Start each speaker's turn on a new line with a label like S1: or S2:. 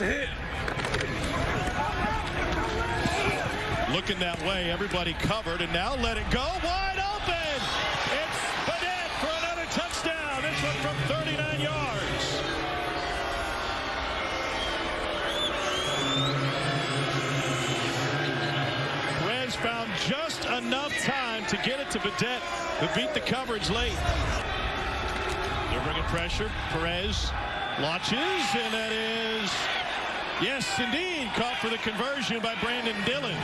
S1: a hit.
S2: Looking that way, everybody covered, and now let it go. Wide open! It's Bennett for another touchdown. This one from 39 yards. Perez found just enough time to get it to Vedette, who beat the coverage late. They're bringing pressure. Perez launches, and that is, yes, indeed, caught for the conversion by Brandon Dillon.